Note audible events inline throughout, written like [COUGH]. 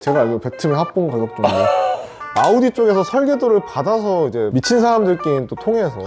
제가 알기로 배트맨 합본 가격 정도 아우디 쪽에서 설계도를 받아서 이제 미친 사람들끼리 또 통해서.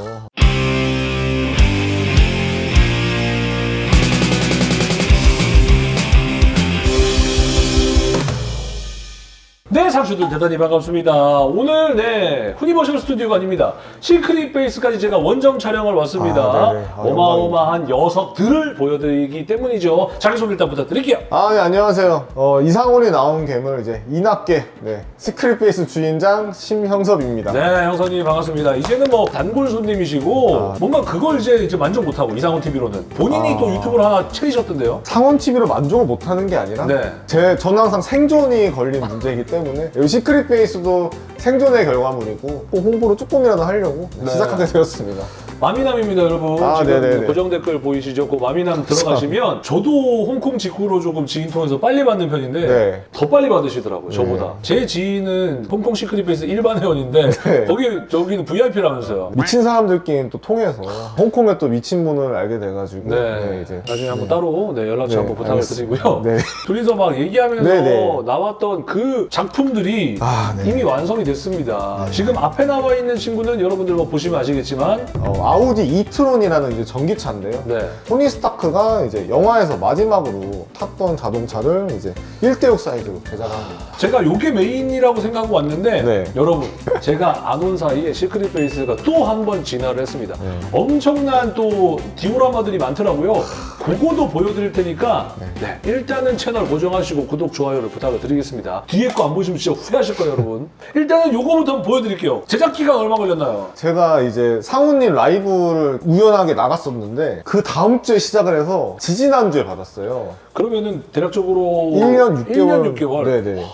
네, 상추들 대단히 반갑습니다. 오늘 네 후니버셜 스튜디오가 아닙니다. 시크릿 베이스까지 제가 원정 촬영을 왔습니다. 아, 네네. 아, 어마어마한 녀석들을 보여드리기 때문이죠. 자기소개 일단 부탁드릴게요. 아, 네, 안녕하세요. 어, 이상훈이 낳은 괴물 이제 이낙계 네, 시크릿 베이스 주인장 심형섭입니다. 네, 형섭님 반갑습니다. 이제는 뭐 단골 손님이시고 아. 뭔가 그걸 이제, 이제 만족 못하고 이상훈 TV로는 본인이 아. 또 유튜브를 하나 차리셨던데요. 상훈 TV로 만족을 못하는 게 아니라 네. 제 저는 항상 생존이 걸린 문제이기 때문에 여기 시크릿 베이스도 생존의 결과물이고 꼭 홍보를 조금이라도 하려고 네. 시작하게 되었습니다. 마미남입니다, 여러분. 아, 지금 네네네. 고정 댓글 보이시죠? 그 마미남 들어가시면 저도 홍콩 직구로 조금 지인 통해서 빨리 받는 편인데 네. 더 빨리 받으시더라고요, 저보다. 제 지인은 홍콩 시크릿 베이스 일반 회원인데 [LAUGHS] 네. 거기 저기는 VIP라면서요. 미친 사람들끼리 또 통해서 홍콩에 또 미친 분을 알게 돼가지고 네. 이제 나중에 한번 따로 네, 연락처 네, 한번 부탁을 알겠습니다. 드리고요. 네. 둘이서 막 얘기하면서 네, 네. 나왔던 그 작품들이 아, 네. 이미 완성이 됐습니다. 지금 앞에 나와 있는 친구는 여러분들 뭐 보시면 아시겠지만 어, 아우디 이트론이라는 이제 전기차인데요. 네. 토니 스타크가 이제 영화에서 마지막으로 탔던 자동차를 이제 1대6 사이즈로 제작합니다. 제가 요게 메인이라고 생각하고 왔는데 네. 여러분 제가 안 온 사이에 시크릿 베이스가 또 한 번 진화를 했습니다. 네. 엄청난 또 디오라마들이 많더라고요. 그거도 보여드릴 테니까 네, 일단은 채널 고정하시고 구독, 좋아요를 부탁을 드리겠습니다. 뒤에 거 안 보시면 진짜 후회하실 거예요 여러분. 일단은 요거부터 한번 보여드릴게요. 제작 기간 얼마 걸렸나요? 제가 이제 상훈님 라이브를 우연하게 나갔었는데 그 다음 주에 시작을 해서 지지난주에 받았어요. 그러면은 대략적으로 1년 6개월. 1년 6개월. 네네.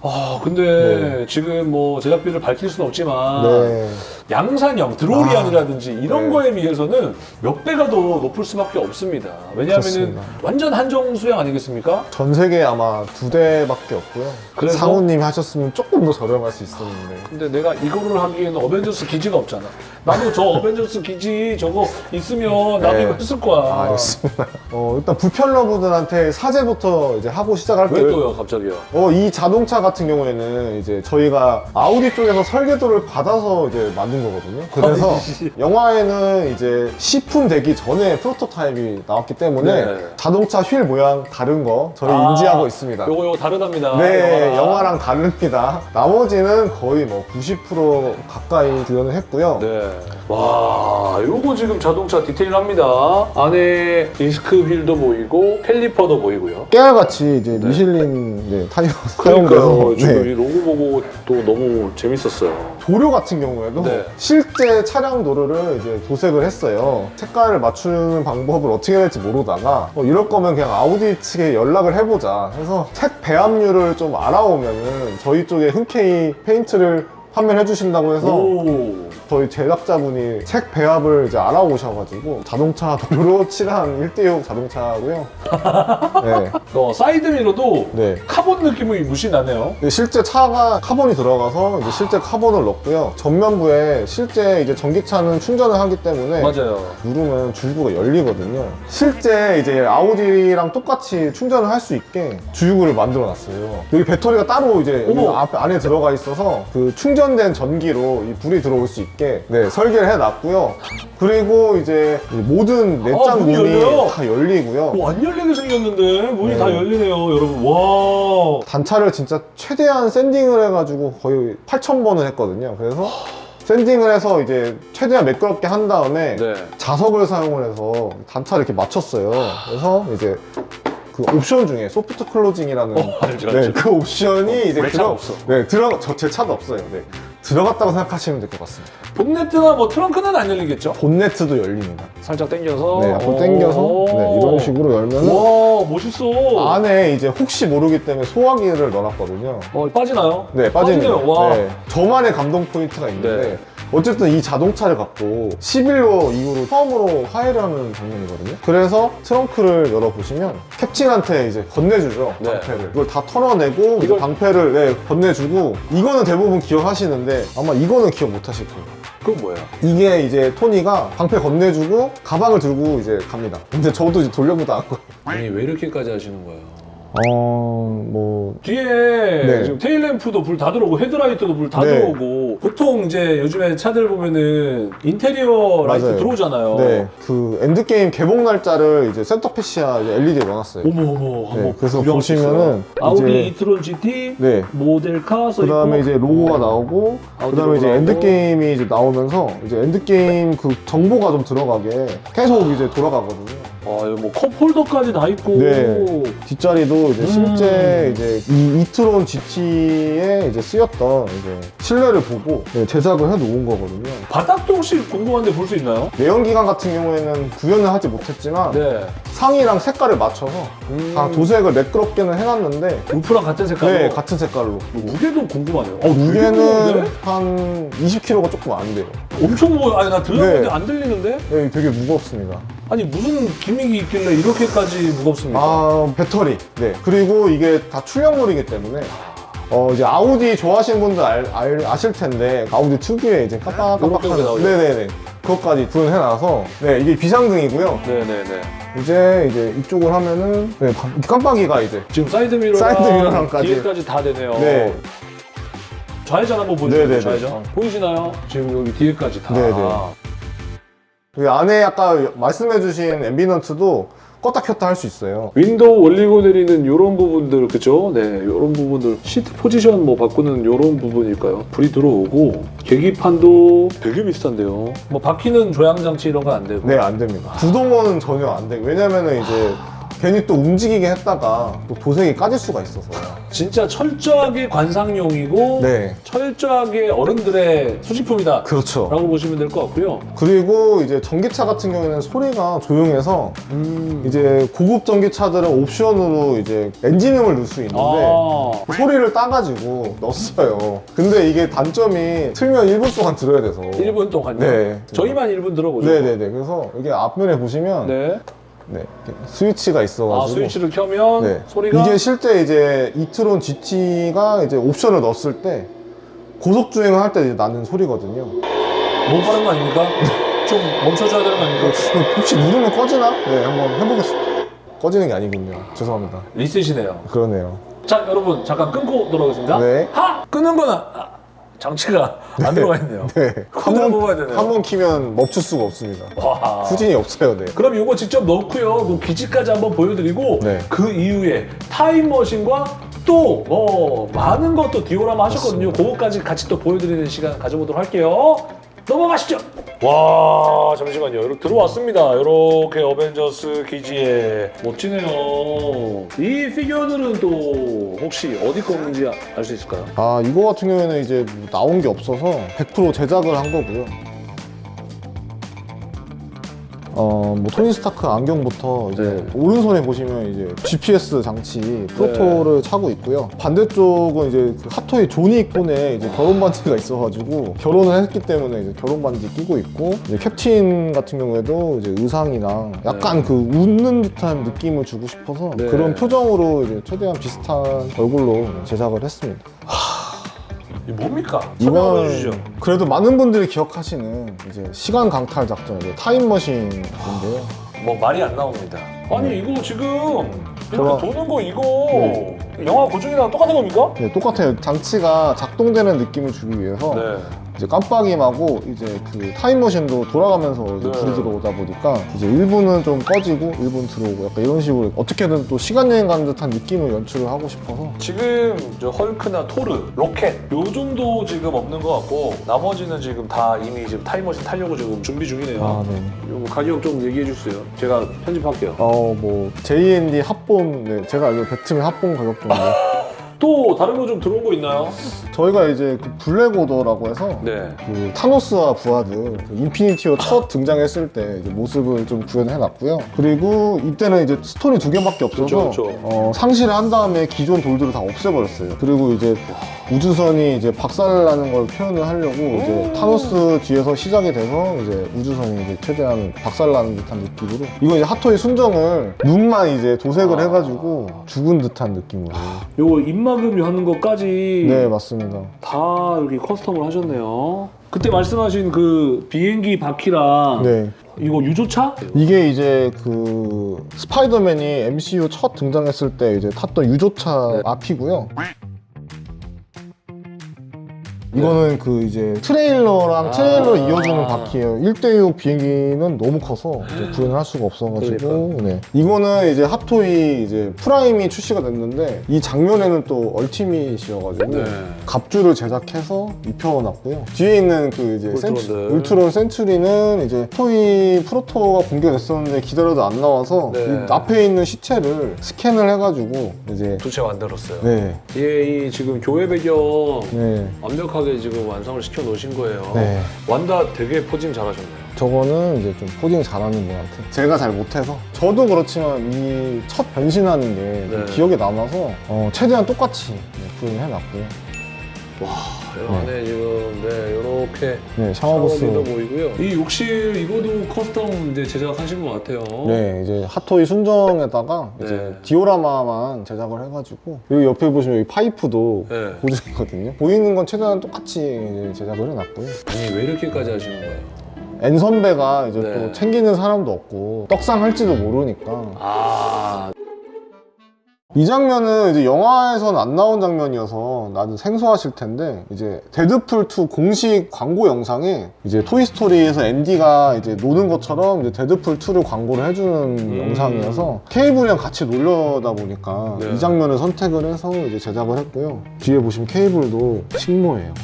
아 근데 지금 뭐 제작비를 밝힐 수는 없지만 네. 양산형 드로리안이라든지 이런 네. 거에 비해서는 몇 배가 더 높을 수밖에 없습니다. 왜냐하면. 완전 한정 수량 아니겠습니까? 전 세계에 아마 두 대밖에 없고요. 그래서? 상훈님이 하셨으면 조금 더 저렴할 수 있었는데. 근데 내가 이거를 하기에는 어벤져스 기지가 없잖아. 나도 저 어벤져스 기지 저거 있으면 나도 네. 이거 했을 거야. 아, 알겠습니다. 어, 일단 부편러분들한테 사제부터 이제 하고 시작할게요. 왜 또요, 갑자기요? 어, 이 자동차 같은 경우에는 이제 저희가 아우디 쪽에서 설계도를 받아서 이제 만든 거거든요. 그래서. [LAUGHS] 영화에는 이제 시품 되기 전에 프로토타입이 나왔기 때문에 네. 자동차 휠 모양 다른 거 저희 아, 인지하고 있습니다. 요거 요거 다르답니다. 네, 영화랑. 영화랑 다릅니다. 나머지는 거의 뭐 90% 가까이 구현을 했고요. 네. 와, 요거 지금 자동차 디테일합니다. 안에 디스크 휠도 보이고 caliper도 보이고요. 깨알같이 이제 미슐린 네, 타이어 그러니까요. 지금 네. 이 로고 보고 또 너무 재밌었어요. 도료 같은 경우에도 네. 실제 차량 도료를 이제 도색을 했어요. 색깔을 맞추는 방법을 어떻게 해야 될지 모르다가 어, 이럴 거면 그냥 아우디 측에 연락을 해보자 해서 색 배합률을 좀 알아오면은 저희 쪽에 흔쾌히 페인트를 판매해 주신다고 해서 오. 저희 제작자분이 색 배합을 이제 알아오셔가지고 자동차 도료로 [LAUGHS] 칠한 1대6 자동차고요. [LAUGHS] 네. 어, 사이드미러도 네. 카본 느낌이 물씬 나네요. 근데 실제 차가 카본이 들어가서 이제 실제 카본을 넣고요. 전면부에 실제 이제 전기차는 충전을 하기 때문에 맞아요. 누르면 주유구가 열리거든요. 실제 이제 아우디랑 똑같이 충전을 할 수 있게 주유구를 만들어 놨어요. 여기 배터리가 따로 이제. 앞에 안에 들어가 있어서 그 충전된 전기로 이 불이 들어올 수 있게 네, 설계를 해 놨고요. 그리고 이제 이 모든 아, 내장 문이 문이 열려요? 다 열리고요. 뭐안 열리게 생겼는데 문이 네. 다 열리네요, 여러분. 와. 단차를 진짜 최대한 샌딩을 해가지고 거의 8,000번을 했거든요. 그래서 샌딩을 해서 이제 최대한 매끄럽게 한 다음에 네. 자석을 사용을 해서 단차를 이렇게 맞췄어요. 그래서 이제 그 옵션 중에 soft closing이라는 어, 알죠, 네, 알죠. 그 옵션이 이제 내 차는 없어. 네, 들어 저제 차도 없어요. 네. 들어갔다고 생각하시면 될 것 같습니다. 본네트나 뭐 트렁크는 안 열리겠죠? 본네트도 열립니다. 살짝 당겨서. 네, 앞으로 당겨서 네, 이런 식으로 열면은 와, 멋있어. 안에 이제 혹시 모르기 때문에 소화기를 넣어놨거든요. 어, 빠지나요? 네, 빠집니다. 빠지네요. 와. 네. 저만의 감동 포인트가 있는데 네. 어쨌든 이 자동차를 갖고 시빌 워 이후로 처음으로 화해를 하는 장면이거든요. 그래서 트렁크를 열어보시면 캡틴한테 이제 건네주죠, 네. 방패를. 이걸 다 털어내고 이걸- 방패를 네, 건네주고 이거는 대부분 기억하시는데 아마 이거는 기억 못 하실 거예요. 그건 뭐야? 이게 이제 토니가 방패 건네주고 가방을 들고 이제 갑니다. 근데 저도 이제 돌려보다 안 거예요. 아니, 왜 이렇게까지 하시는 거예요? 어, 뭐 뒤에 네. 지금 tail lamp도 불 다 들어오고 헤드라이트도 불 다 네. 들어오고 보통 이제 요즘에 차들 보면은 인테리어 라이트 맞아요. 들어오잖아요. 네, 그 엔드게임 개봉 날짜를 이제 center fascia 이제 LED에 넣어놨어요. 어머 어머 네, 그래서 보시면은. 아우디 e-tron GT 네. model car 써그 다음에 이제 로고가 나오고, 아우디 그 다음에 이제 나오고. 엔드게임이 이제 나오면서 이제 엔드게임 그 정보가 좀 들어가게 계속 이제 돌아가거든요. 아, 이거 뭐 cup holder까지 다 있고 네. 뒷자리도 이제 음. 실제 이제 이 e-tron GT에 이제 쓰였던 이제 실내를 보고 네, 제작을 해 놓은 거거든요. 바닥도 혹시 궁금한데 볼 수 있나요? 내연기관 같은 경우에는 구현을 하지 못했지만 네. 상이랑 색깔을 맞춰서 음, 다 도색을 매끄럽게는 해놨는데 루프랑 같은 색깔로. 네 같은 색깔로 무게도 궁금하네요. 어, 무게는 한 20kg가 조금 안 돼요. 엄청 무거. 아니 나 들렸는데 네. 안 들리는데? 네, 되게 무겁습니다. 아니 무슨 기 믹이 있길래 이렇게까지 무겁습니까? 아 배터리. 네. 그리고 이게 다 출력물이기 때문에 어 이제 아우디 좋아하시는 분들 알, 알- 아실 텐데 아우디 특유의 이제 깜빡깜빡하는. 네네네 그것까지 구현해놔서 네 이게 비상등이고요. 네네네. 이제 이제 이쪽을 하면은 네, 바- 깜빡이가 이제 지금 사이드 미러랑 사이드 미러랑까지. 뒤에까지 다 되네요. 네. 좌회전 한번 보여주세요. 네네네. 좌회전. 어. 보이시나요? 지금 여기 뒤에까지 다. 네네. 그 안에 아까 말씀해주신 ambient도 껐다 켰다 할 수 있어요. 윈도우 올리고 내리는 이런 부분들 그죠? 네, 이런 부분들 시트 포지션 뭐 바꾸는 이런 부분일까요? 불이 들어오고 계기판도 되게 비슷한데요. 뭐 바퀴는 조향 장치 이런 건 안 되고. 네, 안 됩니다. 구동은 전혀 안 되고 왜냐면은 이제 괜히 또 움직이게 했다가 또 도색이 까질 수가 있어서. 진짜 철저하게 관상용이고 네, 철저하게 어른들의 수집품이다. 그렇죠. 라고 보시면 될 것 같고요. 그리고 이제 전기차 같은 경우에는 소리가 조용해서 음. 이제 고급 전기차들은 옵션으로 이제 엔진음을 넣을 수 있는데 아. 소리를 따가지고 넣었어요. 근데 이게 단점이 틀면 1분 동안 들어야 돼서. 1분 동안요? 네. 저희만 1분 들어보죠. 네네네. 그래서 이게 앞면에 보시면 네. 네. 스위치가 있어가지고. 아, 스위치를 켜면 네. 소리가 이게 실제 이제 이트론 GT가 이제 옵션을 넣었을 때 고속 주행을 할 때 나는 소리거든요. 너무 빠른 거 아닙니까? [LAUGHS] 좀 멈춰줘야 되는 거 아닙니까? [LAUGHS] 혹시 누르면 꺼지나? 네, 한번 해보겠습니다. 꺼지는 게 아니군요. 죄송합니다. 리셋이네요. 그러네요. 자, 여러분 잠깐 끊고 돌아오겠습니다. 네. 하! 끄는 거는 아, 장치가 안 들어가 있네요. 네. 코드를 뽑아야 되네요. 한번 키면 멈출 수가 없습니다. 와. 후진이 없어요, 네. 그럼 이거 직접 넣고요. 그 기지까지 한번 보여드리고 네. 그 이후에 타임머신과 또뭐 많은 것도 디오라마 하셨거든요. 그거까지 같이 또 보여드리는 시간 가져보도록 할게요. 넘어가시죠. 와 잠시만요. 이렇게 들어왔습니다. 이렇게 어벤져스 기지에 멋지네요. 이 피규어들은 또 혹시 어디 건지 알 수 있을까요? 아, 이거 같은 경우에는 이제 뭐 나온 게 없어서 100% 제작을 한 거고요. 어, 뭐 토니 스타크 안경부터 이제 네. 오른손에 보시면 이제 GPS 장치 프로토를 차고 있고요. 반대쪽은 이제 그 핫토이 조니 콘에 이제 결혼 반지가 있어가지고 결혼을 했기 때문에 이제 결혼 반지 끼고 있고 이제 캡틴 같은 경우에도 이제 의상이랑 약간 그 웃는 듯한 느낌을 주고 싶어서 네. 그런 표정으로 이제 최대한 비슷한 얼굴로 제작을 했습니다. 이 뭡니까? 설명해 주시죠. 그래도 많은 분들이 기억하시는 이제 시간 강탈 작전 이제 타임머신인데요. 뭐 말이 안 나옵니다. 아니 이거 지금 이렇게 저거- 도는 거 이거 네. 영화 고증이랑 똑같은 겁니까? 네, 똑같아요. 장치가 작동되는 느낌을 주기 위해서 네. 이제 깜빡임하고 이제 그 타임머신도 돌아가면서 이제 네. 불이 들어오다 보니까 이제 1분은 좀 꺼지고 1분 들어오고 약간 이런 식으로 어떻게든 또 시간 여행 가는 듯한 느낌을 연출을 하고 싶어서 지금 저 헐크나 토르, 로켓 요 정도 지금 없는 것 같고 나머지는 지금 다 이미 지금 타임머신 타려고 지금 준비 중이네요. 아, 네. 요거 가격 좀 얘기해 주세요. 제가 편집할게요. 어, 뭐 JND 합본 네, 제가 알기로 배트맨 합본 가격 정도. [LAUGHS] 또 다른 거 좀 들어온 거 있나요? 저희가 이제 그 블랙오더라고 해서 네. 그 타노스와 부하들 그 인피니티 워 첫 등장했을 때 모습을 좀 구현해놨고요. 그리고 이때는 이제 스톤이 두 개밖에 없어서 그렇죠, 그렇죠. 어, 상실을 한 다음에 기존 돌들을 다 없애버렸어요. 그리고 이제 우주선이 이제 박살나는 걸 표현을 하려고 이제 타노스 뒤에서 시작이 돼서 이제 우주선이 이제 최대한 박살나는 듯한 느낌으로 이거 이제 핫토이 순정을 눈만 이제 도색을 아. 해가지고 죽은 듯한 느낌으로. 요거 입막음이 하는 것까지 네 맞습니다. 다 여기 custom을 하셨네요. 그때 말씀하신 그 비행기 바퀴랑 네. 이거 유조차? 이게 이제 그 스파이더맨이 MCU 첫 등장했을 때 이제 탔던 유조차 네. 앞이고요. 이거는 그 이제 트레일러랑 아. 트레일러 이어주는 바퀴예요. 1대6 비행기는 너무 커서 이제 구현을 할 수가 없어가지고. 네. 이거는 이제 핫토이 이제 프라임이 출시가 됐는데 이 장면에는 또 ultimate이어가지고 네. 갑주를 제작해서 입혀놨고요. 뒤에 있는 그 이제 센츄. 울트론 sentry는 이제 토이 proto가 공개됐었는데 기다려도 안 나와서 네. 이 앞에 있는 시체를 스캔을 해가지고 이제 두채 만들었어요. 네, 뒤에 이 지금 교회 배경 네, 완벽하게 지금 완성을 시켜 놓으신 거예요. 네. 완다 되게 posing 잘하셨네요. 저거는 이제 좀 posing 잘하는 분한테 제가 잘 못해서 저도 그렇지만 이 첫 변신하는 게좀 네. 기억에 남아서 어, 최대한 똑같이 네, 구현을 해놨고요. 와, 이 안에 지금 네 이렇게 네, 샤워부스. 샤워기도 보이고요. 이 욕실 이거도 custom 이제 제작하신 것 같아요. 네, 이제 핫토이 순정에다가 이제 네. 디오라마만 제작을 해가지고 여기 옆에 보시면 여기 파이프도 네. 고정이거든요. 보이는 건 최대한 똑같이 이제 제작을 해놨고요. 아니 왜 이렇게까지 하시는 거예요? N 선배가 이제 네. 또 챙기는 사람도 없고 떡상 할지도 모르니까 아, 이 장면은 이제 영화에서는 안 나온 장면이어서 나는 생소하실 텐데 이제 데드풀 2 공식 광고 영상에 이제 토이스토리에서 앤디가 이제 노는 것처럼 이제 데드풀 2를 광고를 해주는 음. 영상이어서 케이블이랑 같이 놀려다 보니까 네. 이 장면을 선택을 해서 이제 제작을 했고요. 뒤에 보시면 케이블도 식모예요.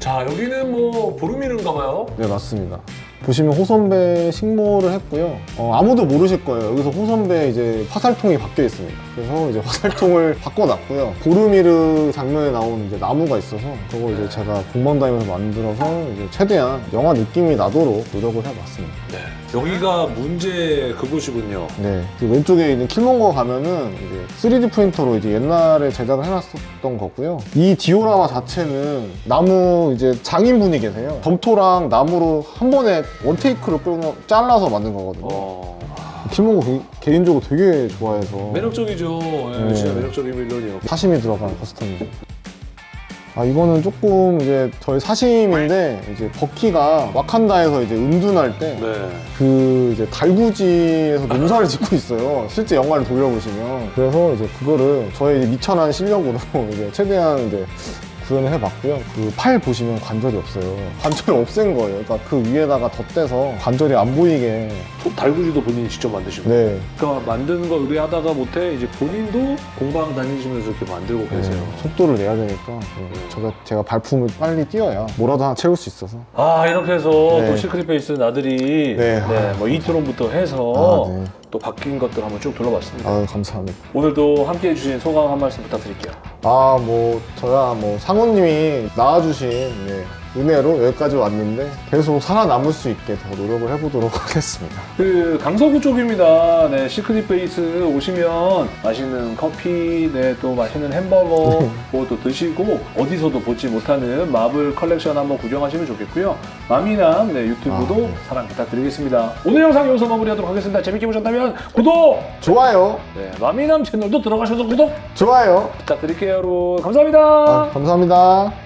자 여기는 뭐 보르미는가 봐요. 네 맞습니다. 보시면 호선배 식모를 했고요. 어, 아무도 모르실 거예요. 여기서 호선배 이제 화살통이 바뀌어 있습니다. 그래서 이제 화살통을 [LAUGHS] 바꿔놨고요. 보르미르 장면에 나오는 이제 나무가 있어서 그거 이제 제가 공방 다니면서 만들어서 이제 최대한 영화 느낌이 나도록 노력을 해봤습니다. 네. 여기가 문제 그곳이군요. 네. 그 왼쪽에 있는 킬몬거 가면은 이제 3D 프린터로 이제 옛날에 제작을 해놨었던 거고요. 이 디오라마 자체는 나무 이제 장인분이 계세요. 점토랑 나무로 한 번에 원테이크로 끊어 잘라서 만든 거거든요. 어, 개- 개인적으로 되게 좋아해서 매력적이죠. 예, 네. 진짜 매력적인 villain이요. 사심이 들어간 custom이죠. 아 이거는 조금 이제 저희 사심인데 이제 버키가 와칸다에서 이제 은둔할 때 네. 그 이제 달구지에서 농사를 [LAUGHS] 짓고 있어요. 실제 영화를 돌려보시면. 그래서 이제 그거를 저의 이제 미천한 실력으로 [LAUGHS] 이제 최대한 이제 구현을 해봤고요. 그 팔 보시면 관절이 없어요. 관절을 없앤 거예요. 그러니까 그 위에다가 덧대서 관절이 안 보이게. 소- 달구지도 본인이 직접 만드신 거예요. 네. 그러니까 만드는 거 의뢰하다가 못해 이제 본인도 공방 다니시면서 이렇게 만들고 계세요. 네, 속도를 내야 되니까 네, 제가, 제가 발품을 빨리 띄어야 뭐라도 하나 채울 수 있어서 아 이렇게 해서 네. 또 시크릿 베이스 나들이 네. 네, 뭐 이트론부터 해서 아, 네. 또 바뀐 것들 한번 쭉 둘러봤습니다. 아 감사합니다. 오늘도 함께 해주신 소감 한 말씀 부탁드릴게요. 아 뭐 저야 뭐 상우님이 낳아주신 예, 은혜로 여기까지 왔는데 계속 살아남을 수 있게 더 노력을 해보도록 [LAUGHS] 하겠습니다. 그 강서구 쪽입니다. 네, 시크릿 베이스 오시면 맛있는 커피, 네, 또 맛있는 햄버거 뭐또 드시고 어디서도 보지 못하는 마블 컬렉션 한번 구경하시면 좋겠고요. 마미남 네, 유튜브도 아, 네. 사랑 부탁드리겠습니다. 오늘 영상 여기서 마무리하도록 하겠습니다. 재밌게 보셨다면 구독! 좋아요, 네, 마미남 채널도 들어가셔서 구독 좋아요. 부탁드릴게요, 여러분. 감사합니다. 아, 감사합니다.